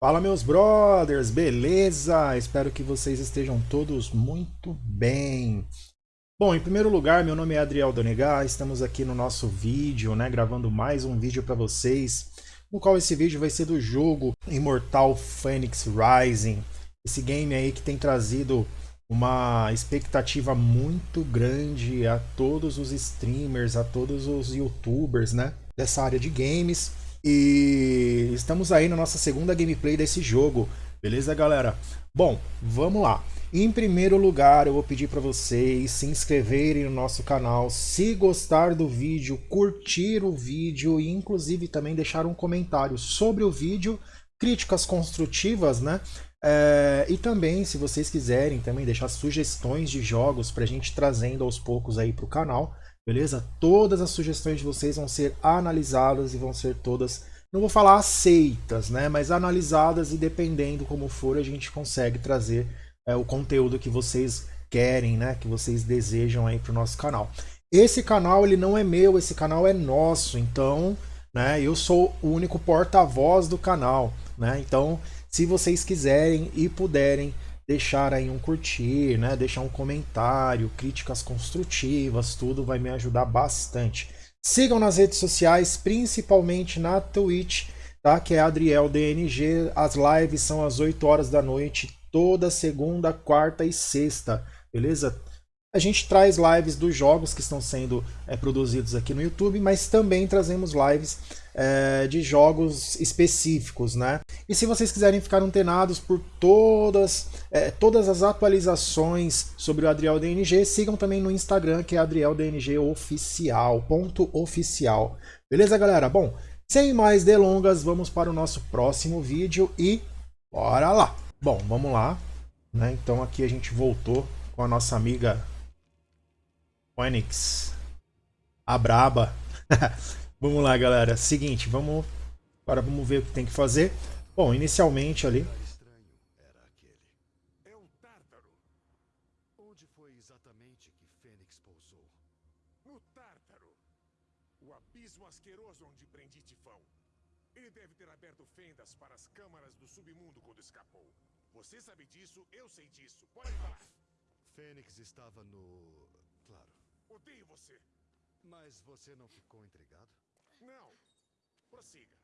Fala meus brothers, beleza? Espero que vocês estejam todos muito bem. Bom, em primeiro lugar, meu nome é Adriel Donegar, estamos aqui no nosso vídeo, né, gravando mais um vídeo para vocês, no qual esse vídeo vai ser do jogo Immortal Phoenix Rising, esse game aí que tem trazido uma expectativa muito grande a todos os streamers, a todos os youtubers, né, dessa área de games. E estamos aí na nossa segunda gameplay desse jogo, beleza galera? Bom, vamos lá. Em primeiro lugar, eu vou pedir para vocês se inscreverem no nosso canal, se gostar do vídeo, curtir o vídeo e inclusive também deixar um comentário sobre o vídeo, críticas construtivas, né? É, e também, se vocês quiserem, também deixar sugestões de jogos para a gente trazendo aos poucos aí para o canal beleza? Todas as sugestões de vocês vão ser analisadas e vão ser todas, não vou falar aceitas, né? Mas analisadas e dependendo como for, a gente consegue trazer é, o conteúdo que vocês querem, né? Que vocês desejam aí para o nosso canal. Esse canal ele não é meu, esse canal é nosso, então, né? Eu sou o único porta-voz do canal, né? Então, se vocês quiserem e puderem deixar aí um curtir, né? Deixar um comentário, críticas construtivas, tudo vai me ajudar bastante. Sigam nas redes sociais, principalmente na Twitch, tá? Que é Adriel DNG. As lives são às 8 horas da noite, toda segunda, quarta e sexta, beleza? A gente traz lives dos jogos que estão sendo é, produzidos aqui no YouTube, mas também trazemos lives é, de jogos específicos, né? E se vocês quiserem ficar antenados por todas, é, todas as atualizações sobre o Adriel DNG, sigam também no Instagram, que é Adriel DNG Oficial, ponto oficial. Beleza, galera? Bom, sem mais delongas, vamos para o nosso próximo vídeo e bora lá! Bom, vamos lá. Né? Então aqui a gente voltou com a nossa amiga Phoenix, a braba. Vamos lá, galera. Seguinte, vamos. Agora vamos ver o que tem que fazer. Bom, inicialmente ali. É o Tártaro. Onde foi exatamente que Fênix pousou? No Tártaro. O abismo asqueroso onde prendi Tifão. Ele deve ter aberto fendas para as câmaras do submundo quando escapou. Você sabe disso, eu sei disso. Pode falar. Fênix estava no... Claro. Odeio você. Mas você não ficou intrigado? Não. Prossiga.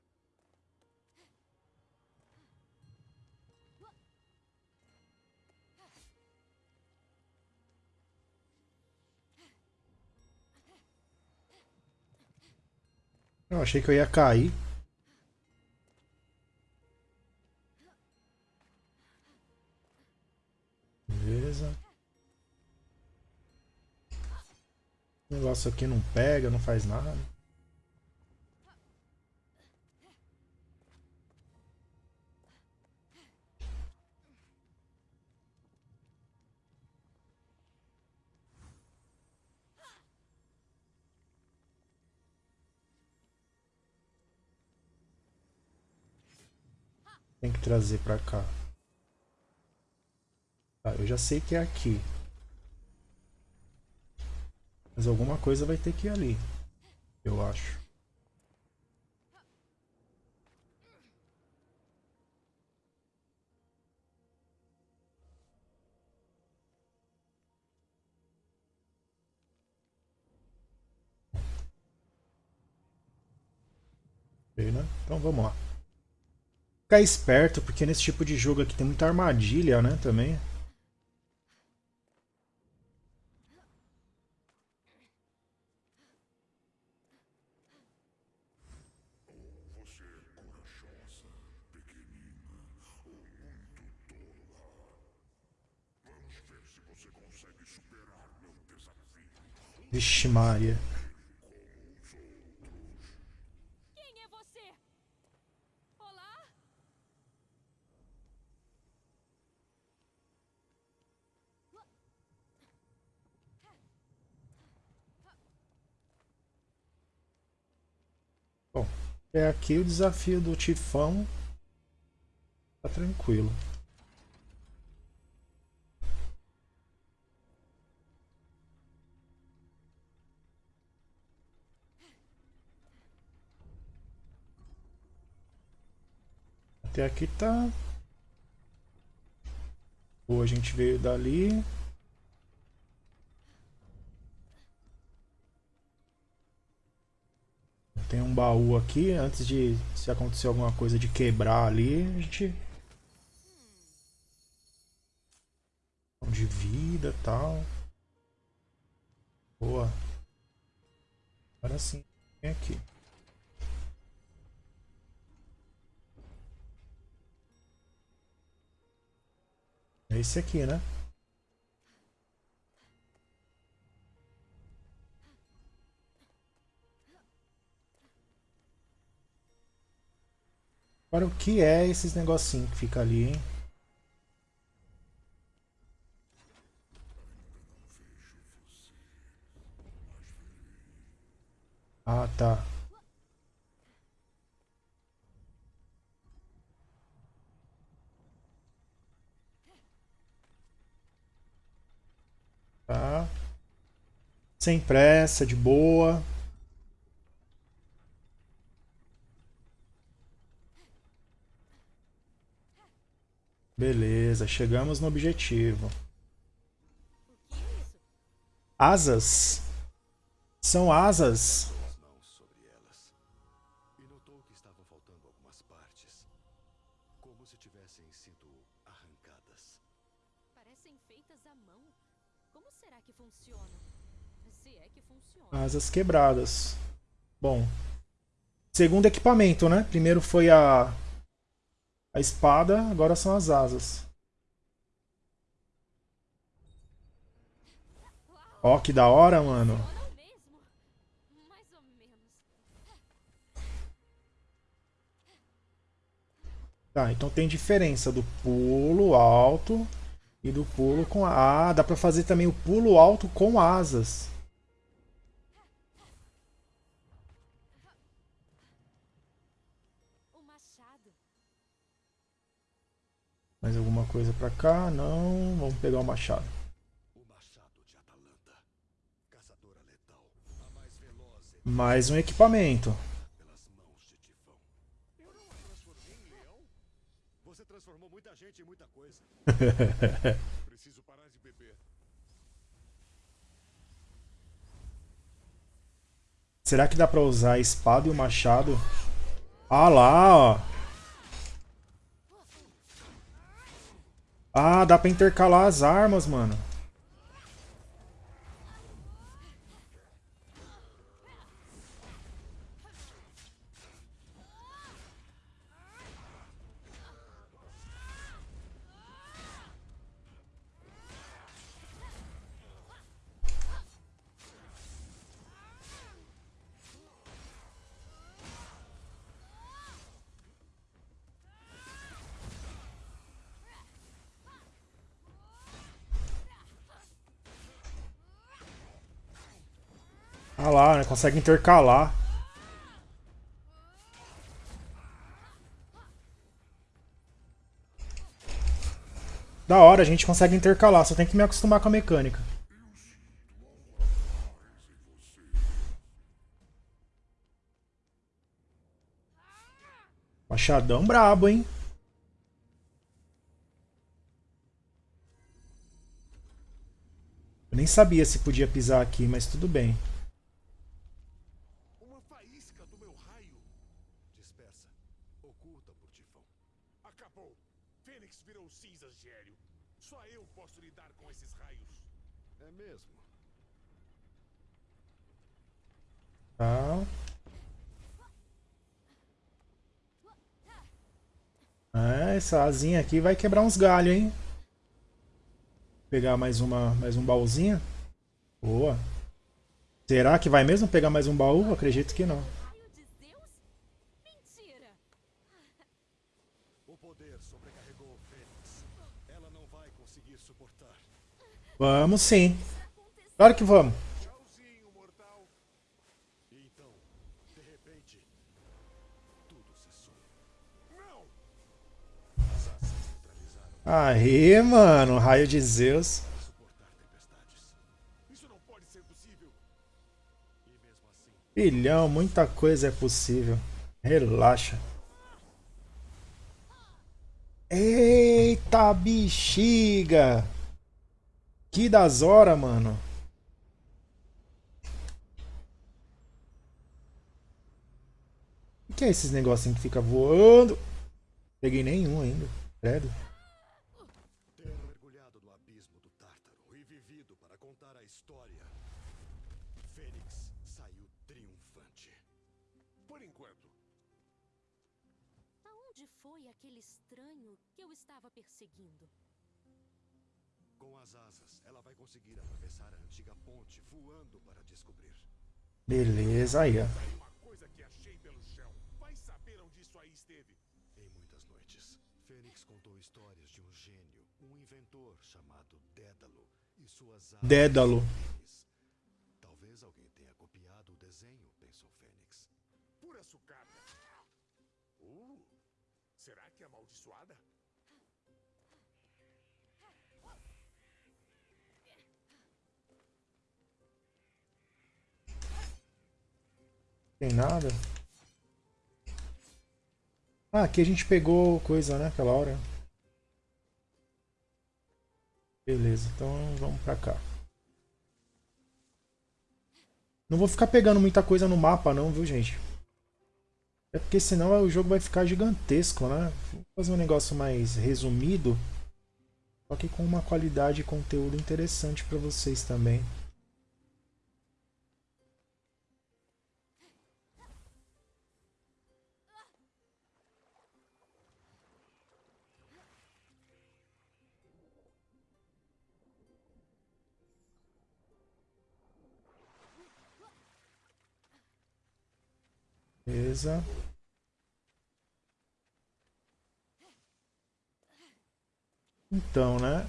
Eu achei que eu ia cair. Beleza. O negócio aqui não pega, não faz nada. Trazer pra cá. Tá, eu já sei que é aqui. Mas alguma coisa vai ter que ir ali. Eu acho. Né? Então vamos lá ficar esperto, porque nesse tipo de jogo aqui tem muita armadilha, né, também. Vixe Maria. É aqui o desafio do tifão. Tá tranquilo. Até aqui tá. Ou a gente veio dali. Baú aqui, antes de se acontecer alguma coisa de quebrar ali, a gente... De vida e tal. Boa. Agora sim, vem aqui. É esse aqui, né? Agora, o que é esses negocinhos que fica ali, hein? Ah, tá. Tá. Sem pressa, de boa. Beleza, chegamos no objetivo. Asas. São asas. Asas quebradas. Bom. Segundo equipamento, né? Primeiro foi a a espada, agora são as asas. Ó, que da hora, mano. Tá, então tem diferença do pulo alto e do pulo com... Ah, dá pra fazer também o pulo alto com asas. Mais alguma coisa pra cá? Não. Vamos pegar o machado. Mais um equipamento. Preciso parar de beber. Será que dá pra usar a espada e o machado? Ah lá, ó. Ah, dá pra intercalar as armas, mano. Né? Consegue intercalar. Da hora, a gente consegue intercalar, só tem que me acostumar com a mecânica. Machadão brabo, hein? Eu nem sabia se podia pisar aqui, mas tudo bem. Uma faísca do meu raio. Dispersa. Oculta por Tifão. Acabou. Fênix virou cinzas de Hélio. Só eu posso lidar com esses raios. É mesmo? Tá. É, essa asinha aqui vai quebrar uns galhos, hein? Pegar mais uma, mais um baúzinho. Boa. Será que vai mesmo pegar mais um baú? Acredito que não. Vamos sim. Claro que vamos. Aí, mano. Raio de Zeus. Filhão, muita coisa é possível. Relaxa. Eita bexiga! Que das horas, mano. O que é esses negocinhos que fica voando? Peguei nenhum ainda. Credo. Beleza, aí, ó. Tem Tem nada. Ah, aqui a gente pegou coisa, né? Aquela hora. Beleza, então vamos pra cá. Não vou ficar pegando muita coisa no mapa não, viu, gente? É porque senão o jogo vai ficar gigantesco, né? Vou fazer um negócio mais resumido. Só que com uma qualidade de conteúdo interessante pra vocês também. Beleza. Então, né?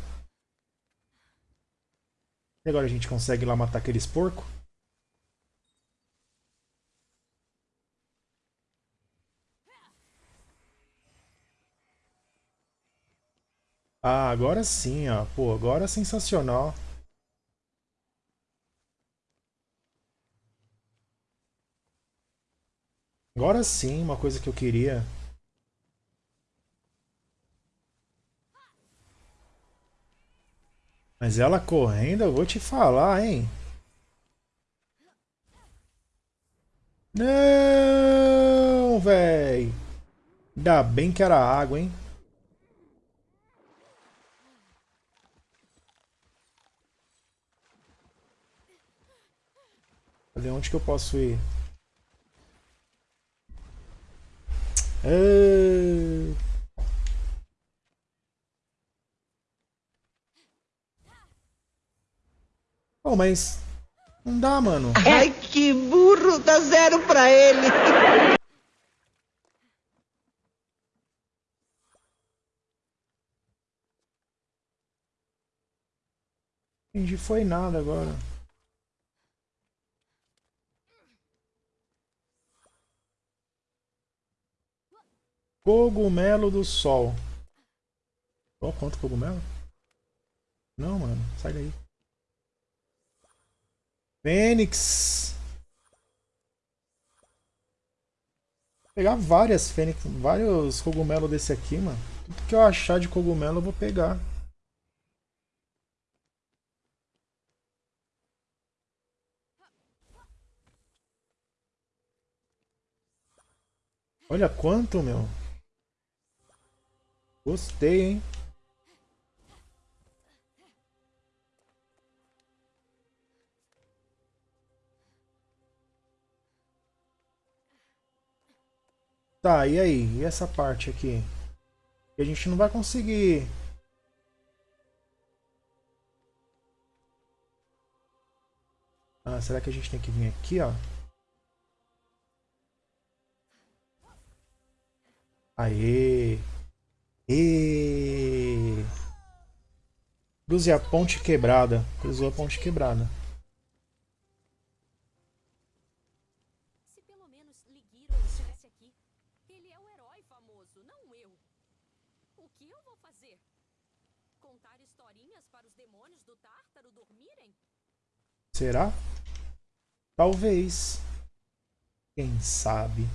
E agora a gente consegue lá matar aqueles porcos? Ah, agora sim, ó. Pô, agora é sensacional. Agora sim, uma coisa que eu queria. Mas ela correndo, eu vou te falar, hein? Não, véi. Ainda bem que era água, hein? Cadê onde que eu posso ir? Ah. Oh, mas não dá, mano. Ai, que burro! Dá zero pra ele! Entendi, foi nada agora. Cogumelo do sol. Ó, quanto cogumelo? Não, mano, sai daí. Fênix. Vou pegar várias fênix, vários cogumelos desse aqui, mano. Tudo que eu achar de cogumelo eu vou pegar. Olha quanto, meu. Gostei, hein? Tá, e aí? E essa parte aqui? A gente não vai conseguir... Ah, será que a gente tem que vir aqui, ó? Aê! E Cruze a ponte quebrada. Cruzou a ponte quebrada. Se pelo menos Ligiro estivesse aqui. Ele é o herói famoso, não eu. O que eu vou fazer? Contar historinhas para os demônios do Tártaro dormirem? Será? Talvez. Quem sabe?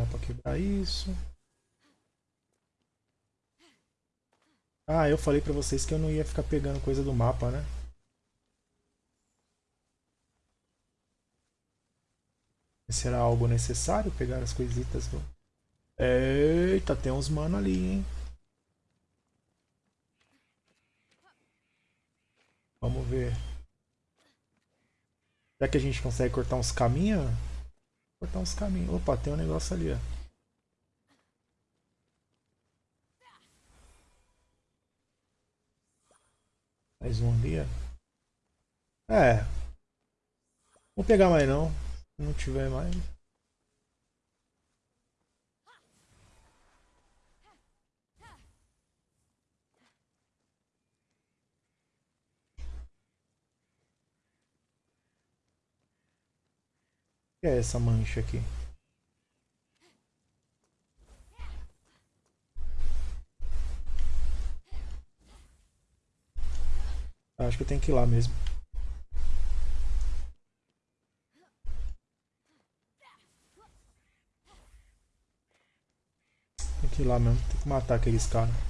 Dá pra quebrar isso. Ah, eu falei pra vocês que eu não ia ficar pegando coisa do mapa, né? Será algo necessário pegar as coisitas do... Eita, tem uns mano ali, hein? Vamos ver. Será que a gente consegue cortar uns caminhos? Cortar uns caminhos. Opa, tem um negócio ali, ó. Mais um ali, ó. É. Vou pegar mais não. Se não tiver mais. Que é essa mancha aqui? Acho que eu tenho que ir lá mesmo. Tem que ir lá mesmo. Tem que matar aqueles caras.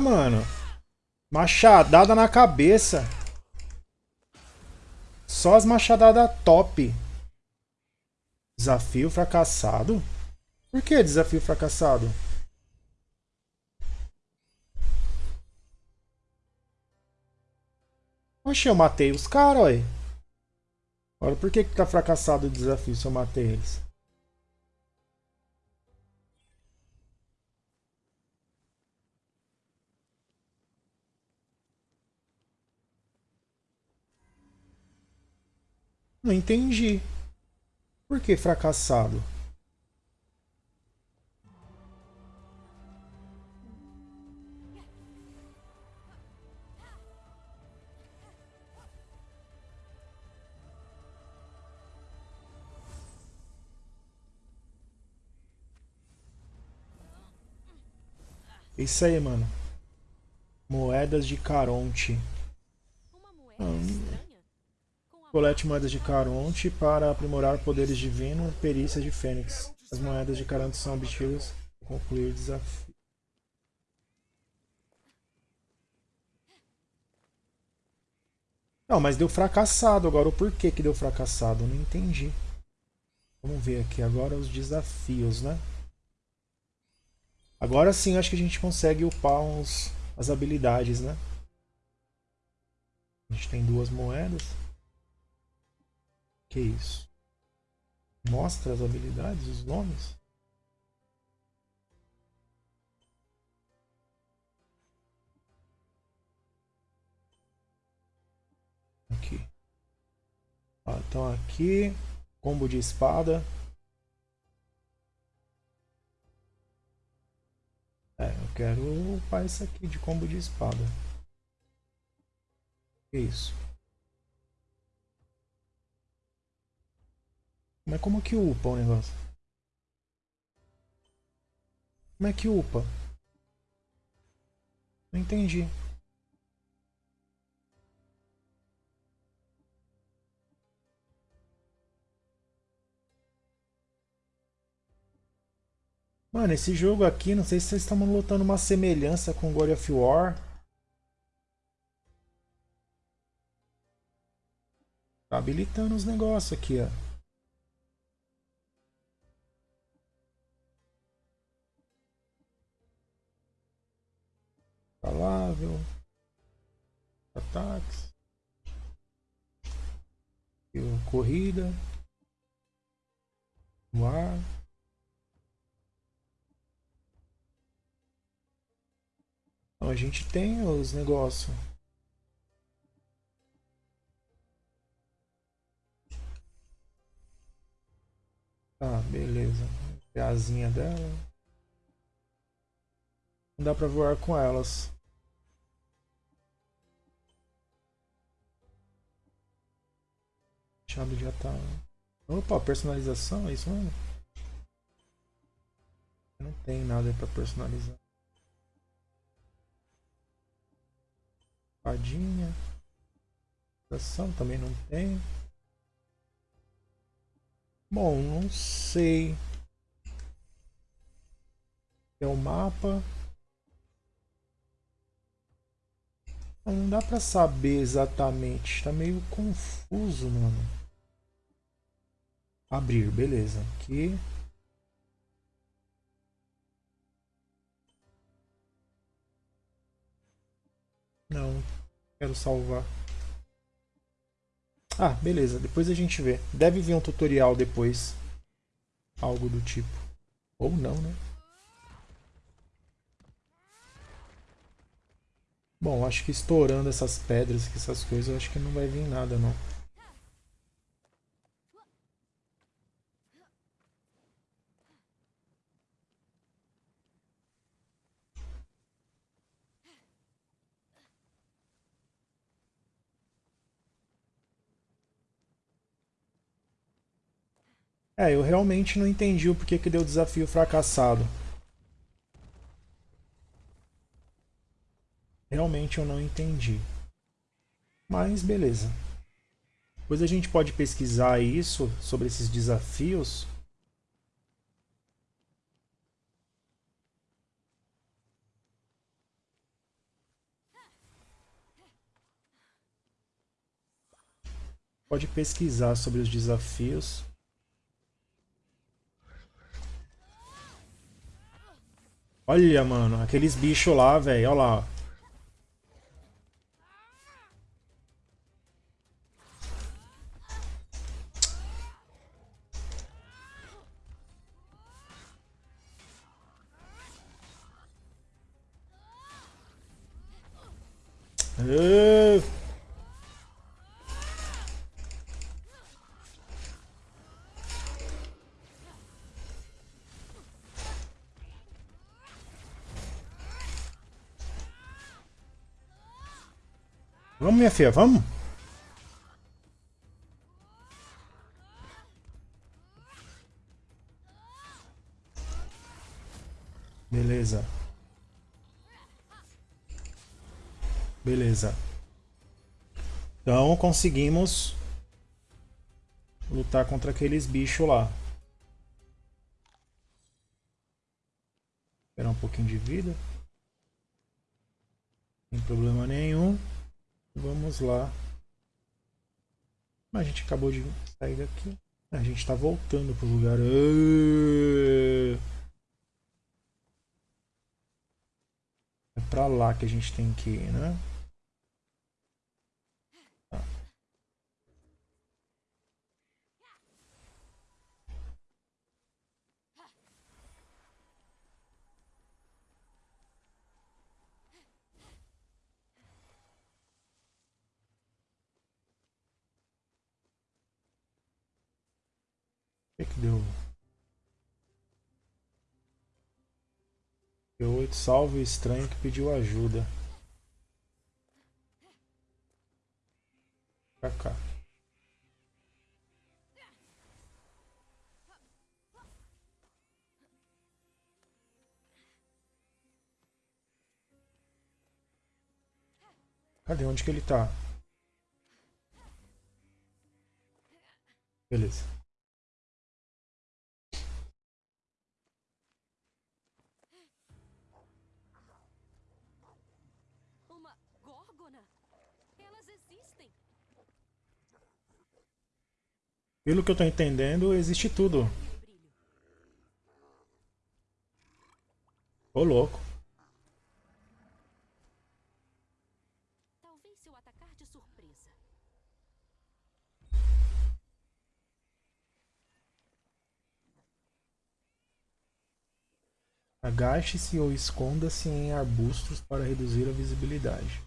Mano. Machadada na cabeça. Só as machadadas top. Desafio fracassado? Por que desafio fracassado? Oxe, eu matei os caras, ué. Agora por que que tá fracassado o desafio se eu matei eles? Não entendi. Por que fracassado? Isso aí, mano. Moedas de Caronte. Hum. Colete moedas de Caronte para aprimorar poderes divinos perícias de Fênix. As moedas de Caronte são obtidas concluir desafio. Não, mas deu fracassado. Agora o porquê que deu fracassado? Não entendi. Vamos ver aqui agora os desafios, né? Agora sim acho que a gente consegue upar uns, as habilidades, né? A gente tem duas moedas. Que isso? Mostra as habilidades, os nomes? Aqui. Ah, então aqui, combo de espada. É, eu quero upar isso aqui de combo de espada. Que isso? Mas como que upa o negócio? Como é que upa? Não entendi. Mano, esse jogo aqui, não sei se vocês estão notando uma semelhança com God of War. Tá habilitando os negócios aqui, ó. Falável. Ataques. Corrida. No ar. Então a gente tem os negócios. Tá, beleza. É a asinha dela. Não dá pra voar com elas. Chave já tá. Opa, personalização, é isso mesmo? Não tem nada pra personalizar. Fadinha. Ação também não tem. Bom, não sei. É o mapa. Não dá pra saber exatamente. Tá meio confuso, mano. Abrir, beleza. Aqui. Não. Quero salvar. Ah, beleza. Depois a gente vê. Deve vir um tutorial depois. Algo do tipo. Ou não, né? Bom, acho que estourando essas pedras, essas coisas, acho que não vai vir nada, não. É, eu realmente não entendi o porquê que deu desafio fracassado. Realmente eu não entendi. Mas beleza. Depois a gente pode pesquisar isso sobre esses desafios. Pode pesquisar sobre os desafios. Olha, mano, aqueles bichos lá, velho, olha lá. Minha filha, vamos? Beleza. Beleza. Então conseguimos lutar contra aqueles bichos lá. Esperar um pouquinho de vida. Sem problema nenhum. Vamos lá. A gente acabou de sair daqui. A gente está voltando pro lugar. É para lá que a gente tem que ir, né? Deu? Deu oito salve o estranho que pediu ajuda. Pra cá. Cadê? Onde que ele tá? Beleza. Pelo que eu tô entendendo, existe tudo. Ô louco. Talvez se eu atacar de surpresa. Agache-se ou esconda-se em arbustos para reduzir a visibilidade.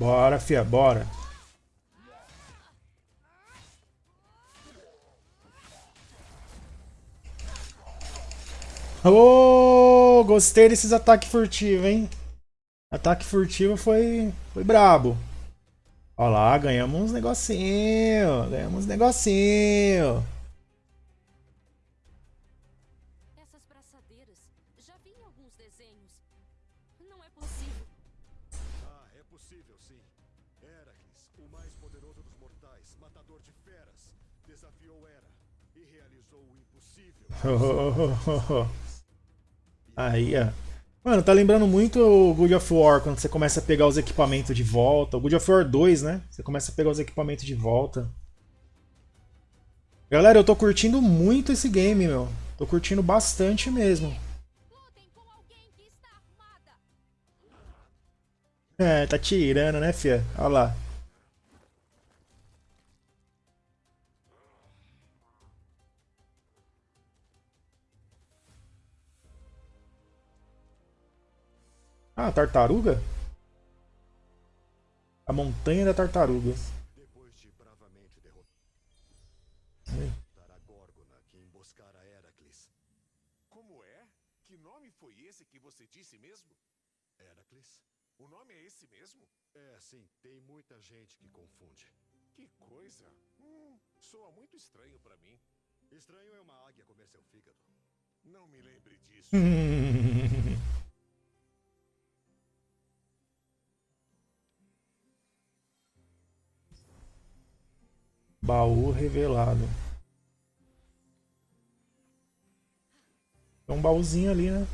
Bora, fia, bora. Ô, gostei desses ataques furtivos, hein? Ataque furtivo foi, foi brabo. Olha lá, ganhamos uns negocinho, ganhamos uns negocinho. Essas braçadeiras, já vi em alguns desenhos. Não é possível. É possível sim. Heracles, o mais poderoso dos mortais, matador de feras, desafiou Hera e realizou o impossível. Aí, ó. Mano, tá lembrando muito o God of War, quando você começa a pegar os equipamentos de volta. O God of War 2, né? Você começa a pegar os equipamentos de volta. Galera, eu tô curtindo muito esse game, meu. Tô curtindo bastante mesmo. É, tá tirando, né, fia? Olha lá. Ah, tartaruga? A montanha da tartaruga. Depois de bravamente derrotar soa muito estranho pra mim. Estranho é uma águia comer seu fígado. Não me lembre disso. Baú revelado. Tem um baúzinho ali, né?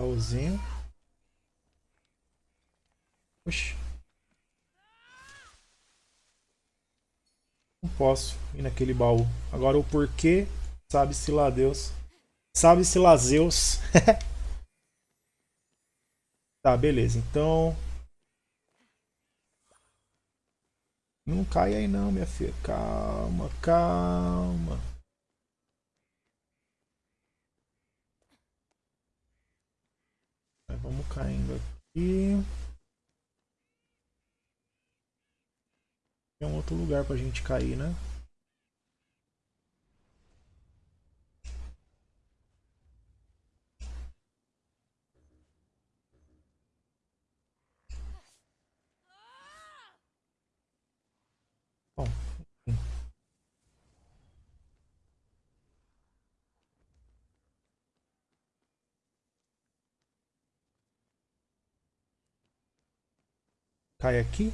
Baúzinho. Oxi. Não posso ir naquele baú. Agora o porquê, sabe-se lá Deus. Sabe-se lá Zeus. tá, beleza. Então... Não cai aí não, minha filha. Calma, calma. Vamos caindo aqui. Tem um outro lugar pra gente cair, né? Cai aqui.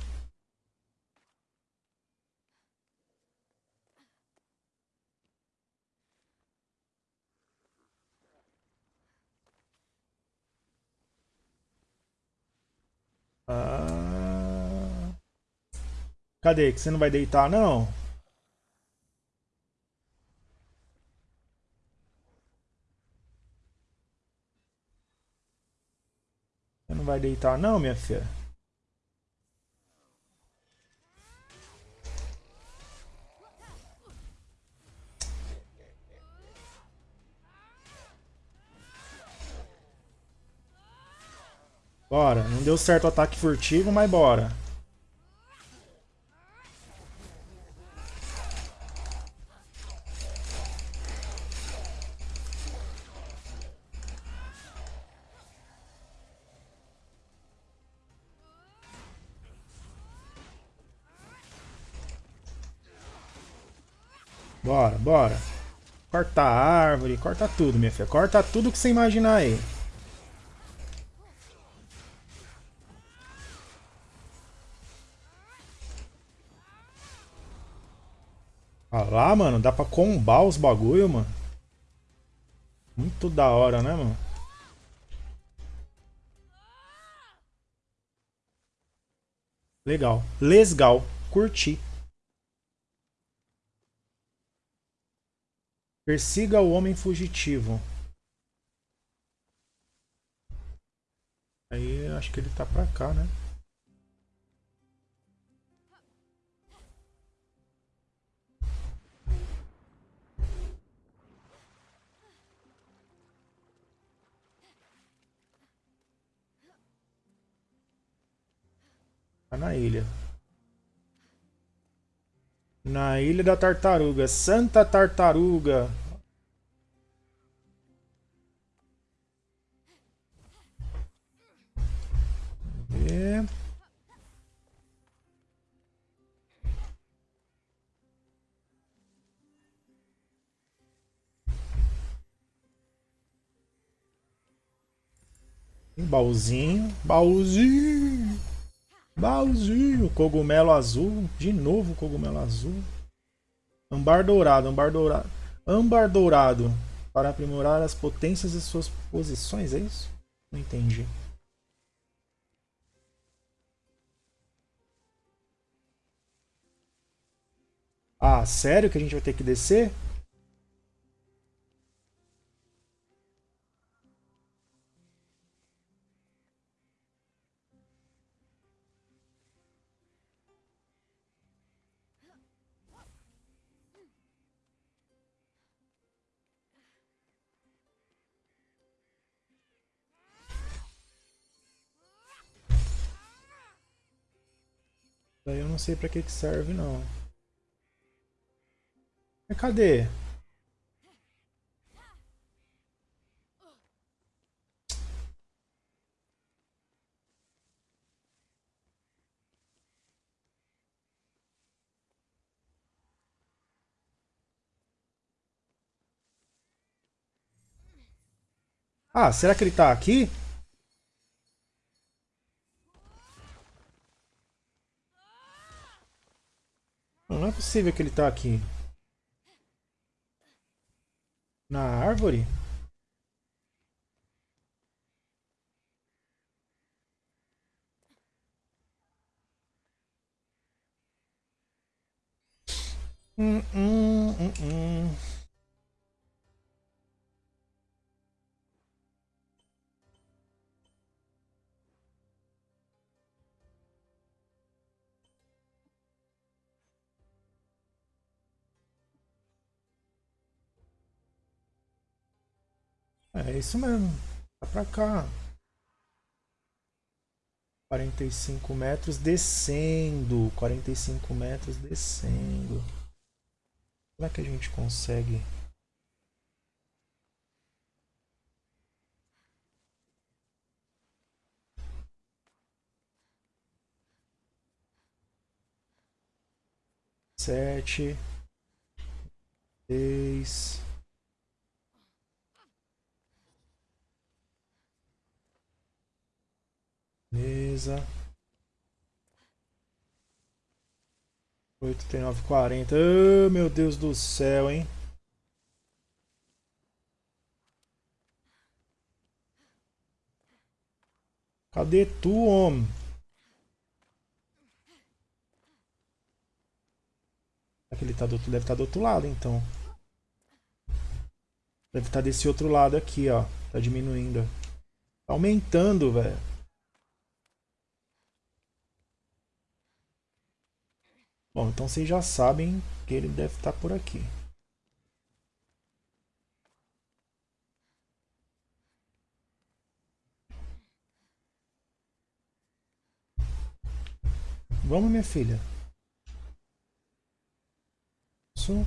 Ah... Cadê? Que você não vai deitar, não? Você não vai deitar, não, minha filha? Bora. Não deu certo o ataque furtivo, mas bora. Bora, bora. Corta a árvore, corta tudo, minha filha. Corta tudo que você imaginar aí. Ah lá, mano, dá pra combar os bagulho, mano. Muito da hora, né, mano? Legal. Lesgal. Curti. Persiga o homem fugitivo. Eu acho que ele tá pra cá, né? Tá na ilha. Na ilha da tartaruga. Santa tartaruga. Um baúzinho. Baúzinho. Baúzinho. Cogumelo azul. De novo cogumelo azul. Ambar dourado. Ambar dourado. Ambar dourado. Para aprimorar as potências de suas posições, é isso? Não entendi. Ah, sério que a gente vai ter que descer? Daí eu não sei pra que que serve não. Mas cadê? Ah, será que ele tá aqui? Possível que ele tá aqui. Na árvore? Hum, hum, hum, hum. É isso mesmo. Tá pra cá. 45 metros descendo. 45 metros descendo. Como é que a gente consegue? Sete. Seis. Beleza. 8 tem 9, 40. Oh, meu Deus do céu, hein? Cadê tu, homem? Que ele tá do? Deve estar tá do outro lado, então. Deve estar tá desse outro lado aqui, ó. Tá diminuindo. Tá aumentando, velho. Bom, então vocês já sabem que ele deve estar por aqui. Vamos, minha filha. Isso.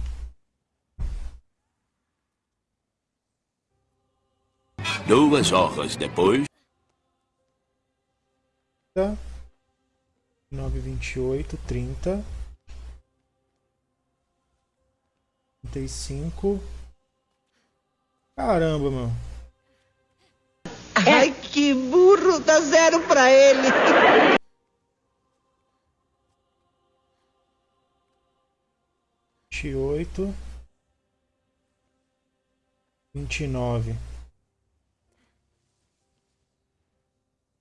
Duas horas depois. Tá. 9, 28, 30. 35. Caramba, mano. Ai, que burro! Dá zero pra ele! Vinte e oito. Vinte e nove.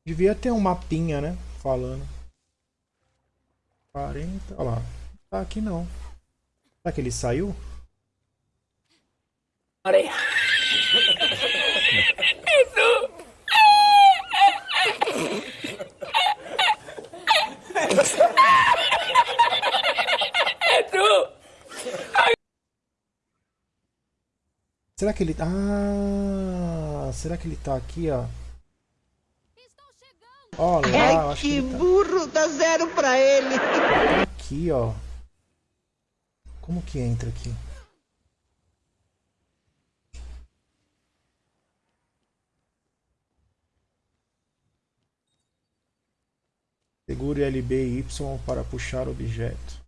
Devia ter um mapinha, né? Falando. Quarenta. Olha lá. Tá aqui não. Será que ele saiu? Isso! Será que ele... Tá? Ah, será que ele tá aqui, ó? Ó lá, é Ai, acho que, que tá. burro, tá... dá zero pra ele. Aqui, ó. Como que entra aqui? Segure LB e Y para puxar objeto.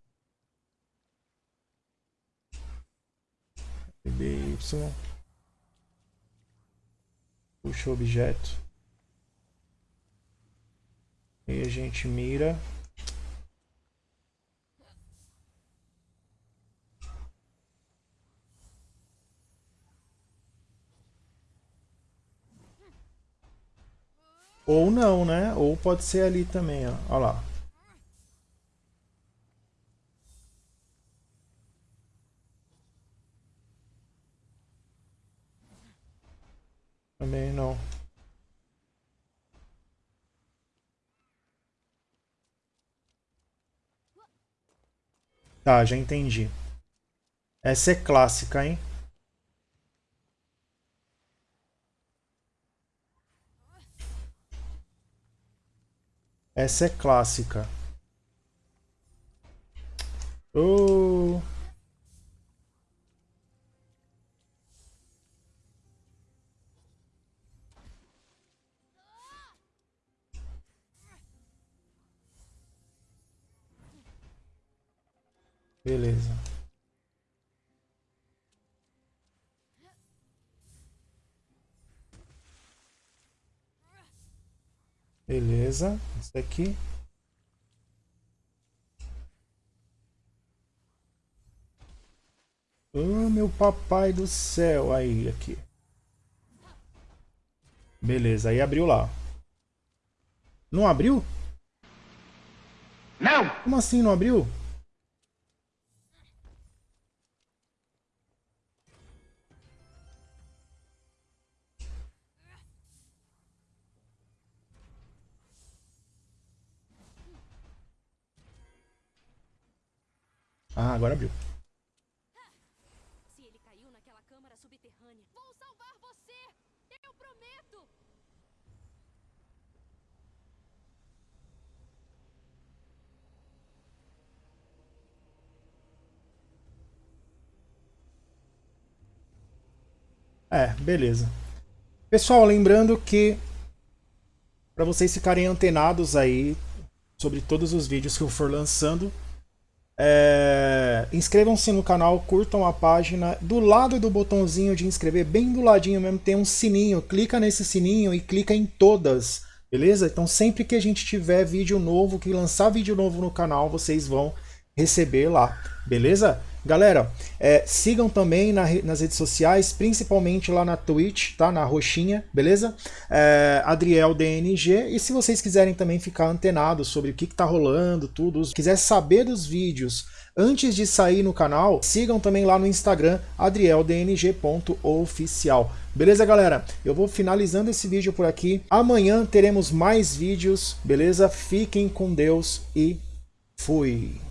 LB Y. Puxa objeto. E a gente mira. Ou não, né? Ou pode ser ali também, ó. Olha lá. Também não. Tá, já entendi. Essa é clássica, hein? Essa é clássica. Oh. Beleza. Beleza, isso aqui. Oh, meu papai do céu. Aí, aqui. Beleza, aí abriu lá. Não abriu? Não! Como assim não abriu? Ah, agora abriu. Se ele caiu naquela câmara subterrânea, vou salvar você! Eu prometo! É, beleza. Pessoal, lembrando que para vocês ficarem antenados aí sobre todos os vídeos que eu for lançando, é, inscrevam-se no canal, curtam a página. Do lado do botãozinho de inscrever, bem do ladinho mesmo, tem um sininho. Clica nesse sininho e clica em todas, beleza? Então sempre que a gente tiver vídeo novo, que lançar vídeo novo no canal, vocês vão receber lá, beleza? Galera, é, sigam também na nas redes sociais, principalmente lá na Twitch, tá? Na roxinha, beleza? É, Adriel DNG. E se vocês quiserem também ficar antenados sobre o que, que tá rolando, tudo, quiser saber dos vídeos antes de sair no canal, sigam também lá no Instagram, adrieldng.oficial. Beleza, galera? Eu vou finalizando esse vídeo por aqui. Amanhã teremos mais vídeos, beleza? Fiquem com Deus e fui!